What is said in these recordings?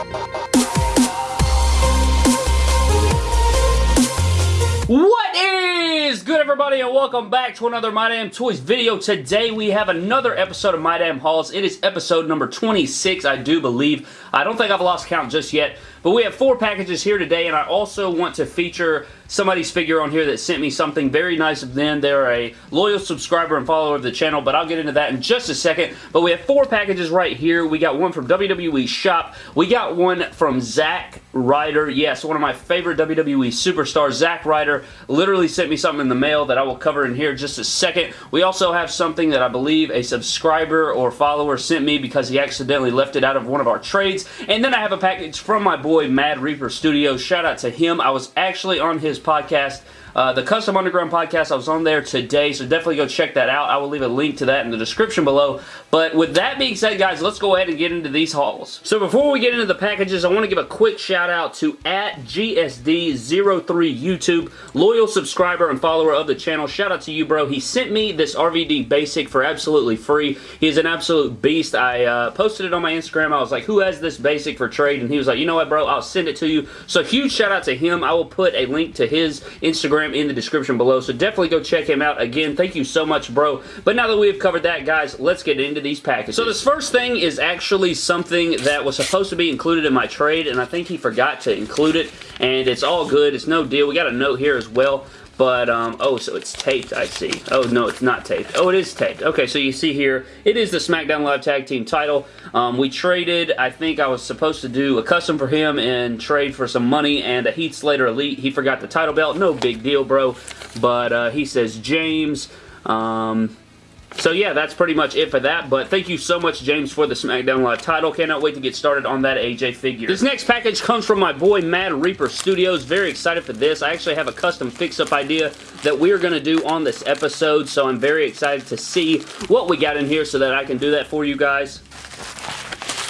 What is good everybody and welcome back to another My Damn Toys video. Today we have another episode of My Damn Hauls. It is episode number 26 I do believe. I don't think I've lost count just yet. But we have four packages here today, and I also want to feature somebody's figure on here that sent me something very nice of them. They're a loyal subscriber and follower of the channel, but I'll get into that in just a second. But we have four packages right here. We got one from WWE Shop. We got one from Zack Ryder. Yes, one of my favorite WWE superstars, Zack Ryder, literally sent me something in the mail that I will cover in here just a second. We also have something that I believe a subscriber or follower sent me because he accidentally left it out of one of our trades. And then I have a package from my boy boy Mad Reaper Studios. Shout out to him. I was actually on his podcast uh, the Custom Underground podcast, I was on there today, so definitely go check that out. I will leave a link to that in the description below. But with that being said, guys, let's go ahead and get into these hauls. So before we get into the packages, I want to give a quick shout out to at GSD03 YouTube, loyal subscriber and follower of the channel. Shout out to you, bro. He sent me this RVD Basic for absolutely free. He is an absolute beast. I uh, posted it on my Instagram. I was like, who has this Basic for trade? And he was like, you know what, bro? I'll send it to you. So huge shout out to him. I will put a link to his Instagram Instagram in the description below, so definitely go check him out. Again, thank you so much, bro. But now that we have covered that, guys, let's get into these packages. So this first thing is actually something that was supposed to be included in my trade, and I think he forgot to include it, and it's all good. It's no deal. We got a note here as well. But, um, oh, so it's taped, I see. Oh, no, it's not taped. Oh, it is taped. Okay, so you see here, it is the SmackDown Live Tag Team title. Um, we traded, I think I was supposed to do a custom for him and trade for some money and a Heath Slater Elite. He forgot the title belt. No big deal, bro. But uh, he says James. Um, so yeah, that's pretty much it for that, but thank you so much, James, for the SmackDown Live title. Cannot wait to get started on that AJ figure. This next package comes from my boy, Mad Reaper Studios. Very excited for this. I actually have a custom fix-up idea that we are going to do on this episode, so I'm very excited to see what we got in here so that I can do that for you guys.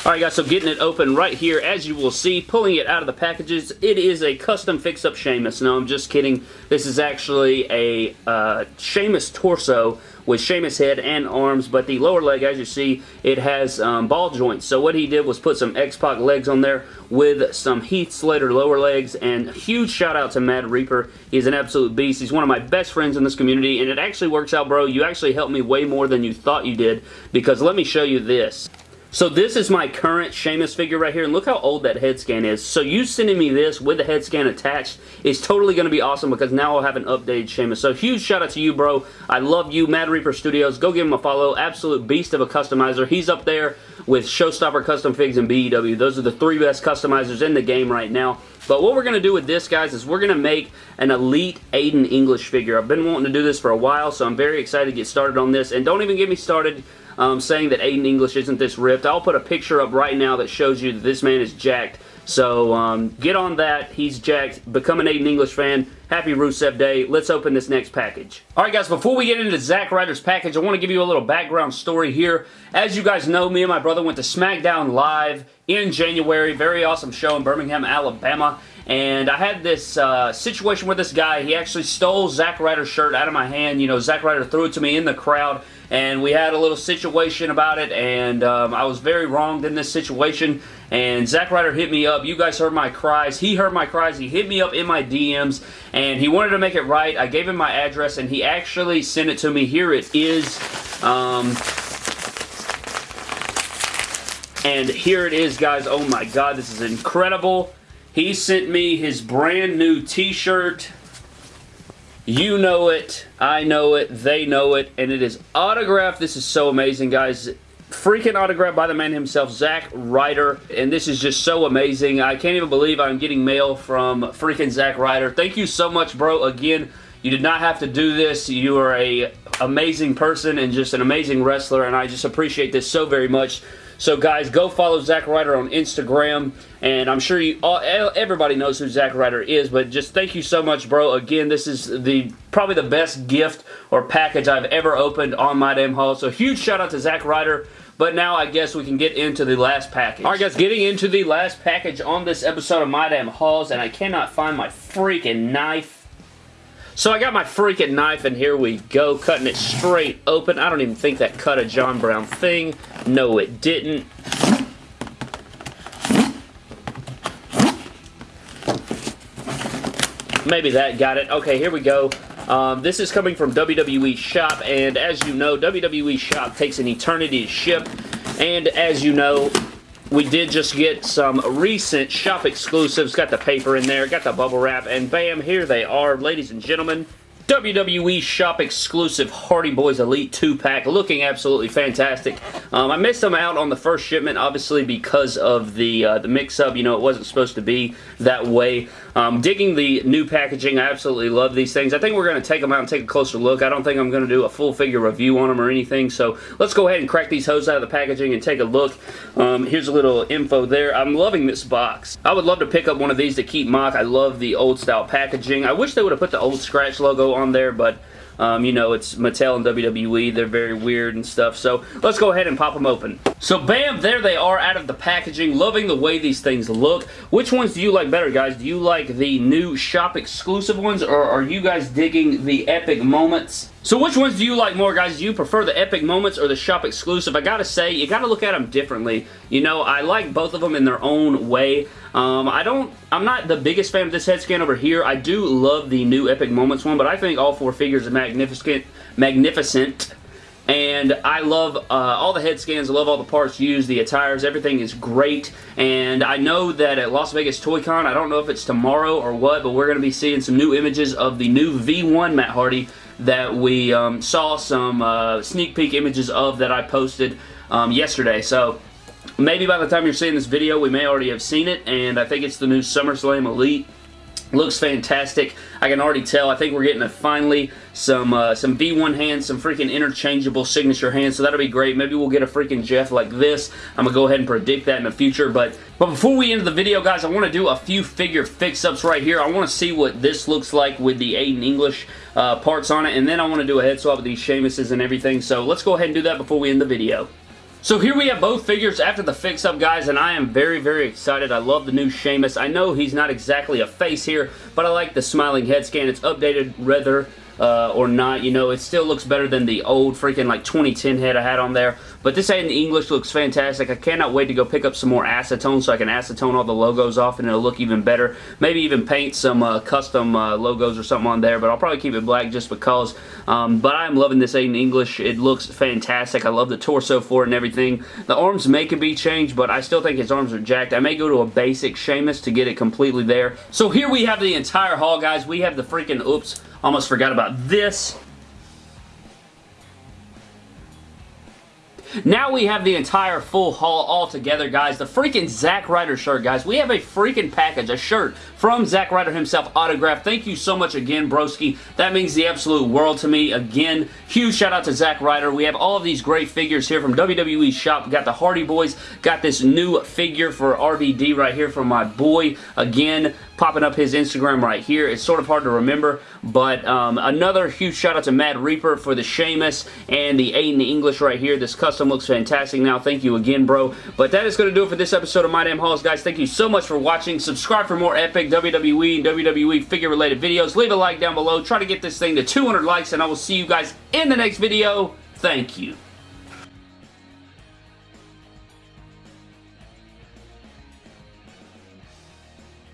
Alright guys, so getting it open right here, as you will see, pulling it out of the packages, it is a custom fix-up Sheamus. No, I'm just kidding. This is actually a uh, Sheamus torso with Sheamus head and arms, but the lower leg, as you see, it has um, ball joints. So what he did was put some X-Pac legs on there with some Heath Slater lower legs, and huge shout out to Mad Reaper. He's an absolute beast. He's one of my best friends in this community, and it actually works out, bro. You actually helped me way more than you thought you did, because let me show you this. So this is my current Sheamus figure right here, and look how old that head scan is. So you sending me this with the head scan attached is totally going to be awesome because now I'll have an updated Sheamus. So huge shout out to you, bro. I love you, Mad Reaper Studios. Go give him a follow. Absolute beast of a customizer. He's up there with Showstopper Custom Figs and BEW. Those are the three best customizers in the game right now. But what we're going to do with this, guys, is we're going to make an Elite Aiden English figure. I've been wanting to do this for a while, so I'm very excited to get started on this. And don't even get me started um, saying that Aiden English isn't this ripped. I'll put a picture up right now that shows you that this man is jacked. So um, get on that. He's jacked. Become an Aiden English fan. Happy Rusev Day. Let's open this next package. Alright guys, before we get into Zack Ryder's package, I want to give you a little background story here. As you guys know, me and my brother went to SmackDown Live in January. Very awesome show in Birmingham, Alabama. And I had this uh, situation with this guy. He actually stole Zack Ryder's shirt out of my hand. You know, Zack Ryder threw it to me in the crowd. And we had a little situation about it. And um, I was very wronged in this situation. And Zack Ryder hit me up. You guys heard my cries. He heard my cries. He hit me up in my DMs. And he wanted to make it right. I gave him my address. And he actually sent it to me. Here it is. Um, and here it is, guys. Oh my god, this is incredible. He sent me his brand new t-shirt. You know it. I know it. They know it. And it is autographed. This is so amazing, guys. Freaking autographed by the man himself, Zack Ryder. And this is just so amazing. I can't even believe I'm getting mail from freaking Zack Ryder. Thank you so much, bro. Again, you did not have to do this. You are a amazing person and just an amazing wrestler. And I just appreciate this so very much. So guys, go follow Zack Ryder on Instagram, and I'm sure you all, everybody knows who Zack Ryder is, but just thank you so much, bro. Again, this is the probably the best gift or package I've ever opened on My Damn Haul. So huge shout out to Zack Ryder. But now I guess we can get into the last package. Alright guys, getting into the last package on this episode of My Damn Hauls, and I cannot find my freaking knife. So I got my freaking knife, and here we go, cutting it straight open. I don't even think that cut a John Brown thing. No, it didn't. Maybe that got it. Okay, here we go. Um, this is coming from WWE Shop, and as you know, WWE Shop takes an eternity to ship. And as you know, we did just get some recent shop exclusives. Got the paper in there, got the bubble wrap, and bam, here they are, ladies and gentlemen. WWE Shop exclusive Hardy Boys Elite 2-pack looking absolutely fantastic. Um, I missed them out on the first shipment obviously because of the uh, the mix-up. You know, it wasn't supposed to be that way. Um, digging the new packaging. I absolutely love these things. I think we're going to take them out and take a closer look. I don't think I'm going to do a full figure review on them or anything. So let's go ahead and crack these hoses out of the packaging and take a look. Um, here's a little info there. I'm loving this box. I would love to pick up one of these to keep MOC. I love the old style packaging. I wish they would have put the old scratch logo on there, but um, you know, it's Mattel and WWE. They're very weird and stuff. So let's go ahead and pop them open. So bam, there they are out of the packaging. Loving the way these things look. Which ones do you like better, guys? Do you like the new shop exclusive ones or are you guys digging the epic moments? So which ones do you like more, guys? Do you prefer the Epic Moments or the Shop Exclusive? I gotta say, you gotta look at them differently. You know, I like both of them in their own way. Um, I don't, I'm not the biggest fan of this head scan over here. I do love the new Epic Moments one, but I think all four figures are magnificent, magnificent. And I love uh, all the head scans, I love all the parts used, the attires, everything is great. And I know that at Las Vegas Toy Con, I don't know if it's tomorrow or what, but we're going to be seeing some new images of the new V1 Matt Hardy that we um, saw some uh, sneak peek images of that I posted um, yesterday. So maybe by the time you're seeing this video, we may already have seen it, and I think it's the new SummerSlam Elite. Looks fantastic. I can already tell. I think we're getting a, finally some uh, some V1 hands, some freaking interchangeable signature hands, so that'll be great. Maybe we'll get a freaking Jeff like this. I'm going to go ahead and predict that in the future, but, but before we end the video, guys, I want to do a few figure fix-ups right here. I want to see what this looks like with the Aiden English uh, parts on it, and then I want to do a head swap with these Sheamuses and everything, so let's go ahead and do that before we end the video. So here we have both figures after the fix-up, guys, and I am very, very excited. I love the new Sheamus. I know he's not exactly a face here, but I like the smiling head scan. It's updated rather uh, or not. You know, it still looks better than the old freaking like 2010 head I had on there. But this Aiden English looks fantastic. I cannot wait to go pick up some more acetone so I can acetone all the logos off and it'll look even better. Maybe even paint some uh, custom uh, logos or something on there, but I'll probably keep it black just because. Um, but I'm loving this Aiden English. It looks fantastic. I love the torso for it and everything. The arms may could be changed, but I still think his arms are jacked. I may go to a basic Sheamus to get it completely there. So here we have the entire haul, guys. We have the freaking, oops, almost forgot about this. Now we have the entire full haul all together, guys. The freaking Zack Ryder shirt, guys. We have a freaking package, a shirt from Zack Ryder himself, autographed. Thank you so much again, broski. That means the absolute world to me. Again, huge shout out to Zack Ryder. We have all of these great figures here from WWE shop. We got the Hardy Boys. Got this new figure for RVD right here from my boy. Again, popping up his Instagram right here. It's sort of hard to remember, but um, another huge shout out to Mad Reaper for the Sheamus and the Aiden English right here. This custom looks fantastic now. Thank you again, bro. But that is going to do it for this episode of My Damn Hauls, guys. Thank you so much for watching. Subscribe for more epic WWE and WWE figure-related videos. Leave a like down below. Try to get this thing to 200 likes, and I will see you guys in the next video. Thank you.